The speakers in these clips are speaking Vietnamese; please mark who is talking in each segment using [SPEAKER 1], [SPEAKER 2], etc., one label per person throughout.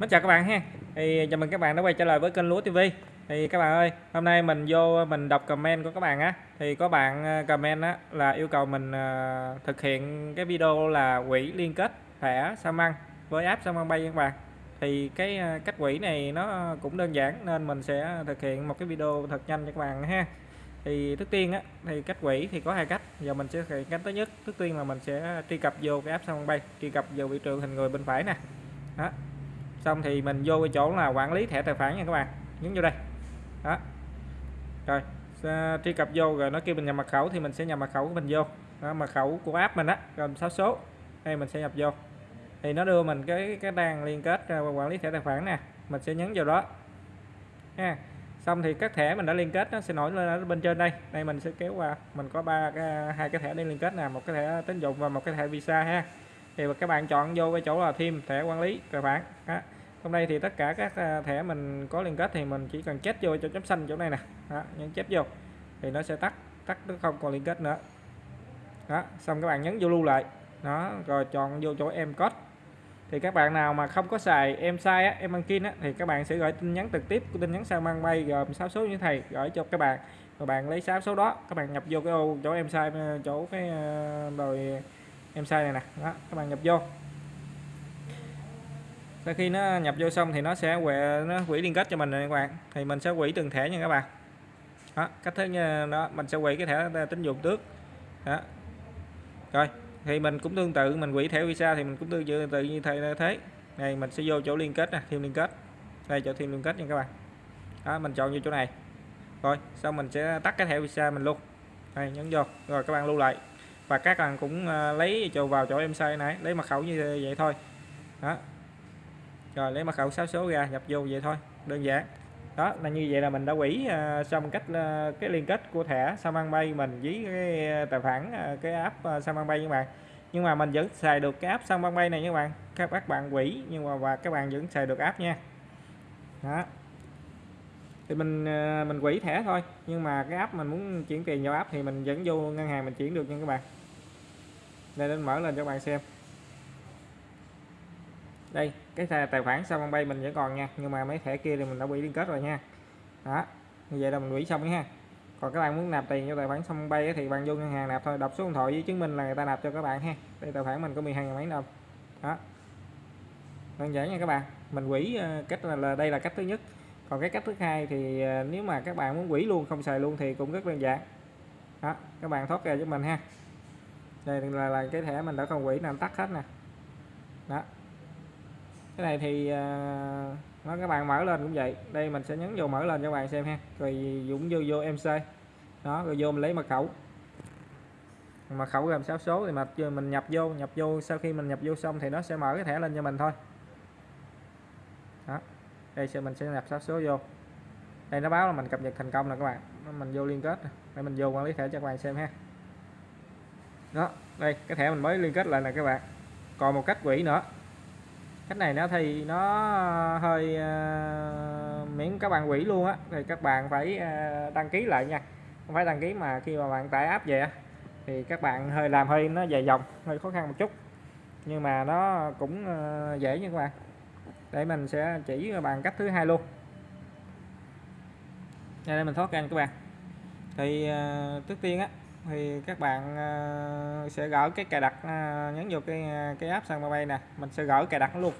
[SPEAKER 1] Mến chào các bạn ha. Thì à, chào mừng các bạn đã quay trở lại với kênh Lúa TV. Thì các bạn ơi, hôm nay mình vô mình đọc comment của các bạn á thì có bạn à, comment á là yêu cầu mình à, thực hiện cái video là quỹ liên kết thẻ sao măng với app sao măng bay các bạn. Thì cái cách quỹ này nó cũng đơn giản nên mình sẽ thực hiện một cái video thật nhanh cho các bạn ha. Thì trước tiên á thì cách quỹ thì có hai cách. Giờ mình sẽ thực hiện cách thứ nhất. Trước tiên là mình sẽ truy cập vô cái app sao măng bay, truy cập vào vị trường hình người bên phải nè. Đó, xong thì mình vô cái chỗ là quản lý thẻ tài khoản nha các bạn. Nhấn vô đây. Đó. Rồi truy cập vô rồi nó kêu mình nhập mật khẩu thì mình sẽ nhập mật khẩu của mình vô. Đó, mật khẩu của app mình á gồm 6 số. Đây mình sẽ nhập vô. Thì nó đưa mình cái cái đang liên kết quản lý thẻ tài khoản nè. Mình sẽ nhấn vào đó. Ha. Xong thì các thẻ mình đã liên kết nó sẽ nổi lên ở bên trên đây. Đây mình sẽ kéo qua. Mình có ba cái hai cái thẻ để liên kết nè. Một cái thẻ tín dụng và một cái thẻ visa ha thì các bạn chọn vô cái chỗ là thêm thẻ quản lý tài khoản đó. hôm nay thì tất cả các à, thẻ mình có liên kết thì mình chỉ cần chết vô cho chấm xanh chỗ này nè. Đó, nhấn chép vô thì nó sẽ tắt tắt nó không còn liên kết nữa. Đó xong các bạn nhấn vô lưu lại. Đó rồi chọn vô chỗ em code. Thì các bạn nào mà không có xài em sai á, em banking á, thì các bạn sẽ gửi tin nhắn trực tiếp của tin nhắn sao mang bay gồm 6 số như thầy gửi cho các bạn. Rồi bạn lấy 6 số đó các bạn nhập vô cái ô chỗ em sai ờ, chỗ cái ờ, rồi em sai này nè. Đó các bạn nhập vô. Sau khi nó nhập vô xong thì nó sẽ quẹ nó quỹ liên kết cho mình này các bạn. Thì mình sẽ quỹ từng thẻ nha các bạn. Đó cách thứ như đó mình sẽ quỹ cái thẻ tín dụng trước đó. Rồi thì mình cũng tương tự mình quỹ thẻ visa thì mình cũng tương tự, như thế thế này mình sẽ vô chỗ liên kết nè thêm liên kết. Đây chỗ thêm liên kết nha các bạn. Đó mình chọn vô chỗ này. Rồi xong mình sẽ tắt cái thẻ visa mình luôn. Đây nhấn vô. Rồi các bạn lưu lại và các bạn cũng ờ, lấy cho vào chỗ em sai này lấy mật khẩu như vậy thôi. Đó. Rồi lấy mật khẩu 6 số ra nhập vô vậy thôi đơn giản. Đó là như vậy là mình đã quỷ ờ, xong cách ờ, cái liên kết của thẻ Samsung Pay mình với cái tài khoản cái app uh, Samsung Pay các bạn. Nhưng mà mình vẫn xài được cái app Samsung Pay này các bạn. Các bạn quỷ nhưng mà và các bạn vẫn xài được app nha. Đó thì mình ờ, mình quỹ thẻ thôi. Nhưng mà cái app mình muốn chuyển tiền vào app thì mình vẫn vô ngân hàng mình chuyển được nha các bạn. Đây nên mở lên cho các bạn xem. Đây cái tài khoản sao bay mình vẫn còn nha. Nhưng mà mấy thẻ kia thì mình đã bị liên kết rồi nha. Đó như vậy là mình quỹ xong nha. Còn các bạn muốn nạp tiền cho tài khoản xong bay thì bạn vô ngân hàng nạp thôi. Đọc số điện thoại với chứng minh là người ta nạp cho các bạn ha. Đây tài khoản mình có 12 mấy đồng. Đó. Đơn giản nha các bạn. Mình quỹ ờ, cách là, là đây là cách thứ nhất còn cái cách thứ hai thì à, nếu mà các bạn muốn quỷ luôn không xài luôn thì cũng rất đơn giản. Đó các bạn thoát ra cho mình ha. Đây là, là cái thẻ mình đã không quỷ làm tắt hết nè. Đó. Cái này thì à, nó các bạn mở lên cũng vậy. Đây mình sẽ nhấn vô mở lên cho các bạn xem ha. Rồi dũng vô vô mc đó rồi vô mình lấy mật khẩu. Mật khẩu gồm 6 số thì mà mình nhập vô nhập vô sau khi mình nhập vô xong thì nó sẽ mở cái thẻ lên cho mình thôi. Đó đây sẽ mình sẽ nhập 6 số vô. Đây nó báo là mình cập nhật thành công rồi các bạn. Mình vô liên kết để mình vô quản lý thẻ cho các bạn xem ha. Đó đây cái thẻ mình mới liên kết lại là các bạn. Còn một cách quỹ nữa. Cách này nó thì nó ờ, hơi uh, miễn các bạn quỹ luôn á. Thì các bạn phải uh, đăng ký lại nha. Không phải đăng ký mà khi mà bạn tải app về thì các bạn hơi làm hơi nó dài dòng hơi khó khăn một chút. Nhưng mà nó cũng uh, dễ nha các bạn để mình sẽ chỉ bằng cách thứ hai luôn. Đây mình thoát ra các bạn. Thì uh, trước tiên á thì các bạn uh, sẽ gỡ cái cài đặt uh, nhấn vào cái cái app sang bay nè. Mình sẽ gỡ cài đặt luôn.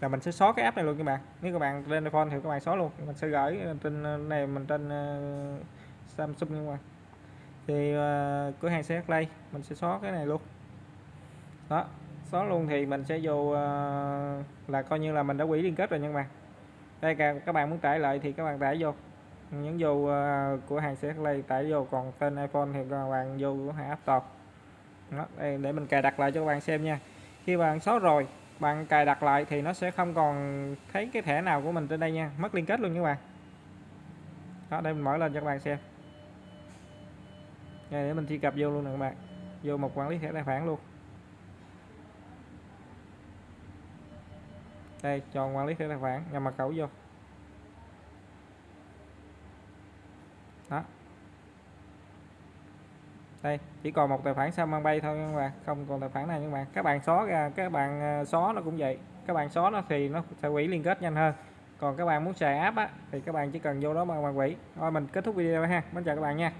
[SPEAKER 1] Là mình sẽ xóa cái app này luôn các bạn. Nếu các bạn lên iPhone thì các bạn xóa luôn. Mình sẽ gửi trên này mình trên uh, Samsung nhưng mà thì uh, cửa hàng sẽ Play mình sẽ xóa cái này luôn. Đó xóa luôn thì mình sẽ vô uh, là coi như là mình đã quỷ liên kết rồi nhưng mà đây các bạn muốn tải lại thì các bạn tải vô. Nhấn vô uh, ờ, của hàng sẽ Play tải vô còn tên iPhone thì các bạn vô của hàng App Store. Đó, đây để mình cài đặt lại cho các bạn xem nha. Khi bạn xóa rồi bạn cài đặt lại thì nó sẽ không còn thấy cái thẻ nào của mình trên đây nha. Mất liên kết luôn các bạn. Đó đây mình mở lên cho các bạn xem. Đây để mình truy cập vô luôn nè các bạn. Vô một quản lý thẻ tài khoản luôn. Đây, cho quản lý thẻ tài khoản nhập mật khẩu vô. Đó. Đây, chỉ còn một tài khoản sao mang bay thôi các bạn, không còn tài khoản này các bạn. Các bạn xóa ra, các bạn à, xóa nó cũng vậy. Các bạn xóa nó thì nó sẽ quỷ liên kết nhanh hơn. Còn các bạn muốn xài app á, thì các bạn chỉ cần vô đó mà bạn thôi, mình kết thúc video ha. Mình chào các bạn nha.